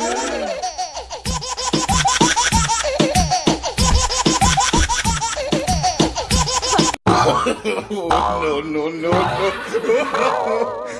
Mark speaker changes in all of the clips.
Speaker 1: no, no, no, no.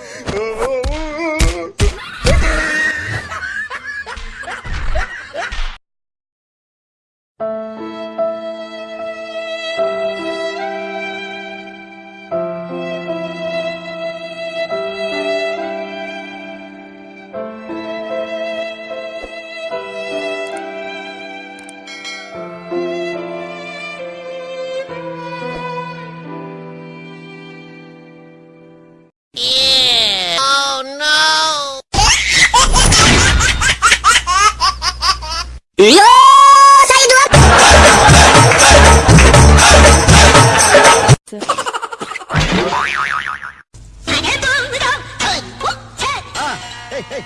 Speaker 1: うよーサイドアップ Hey, hey.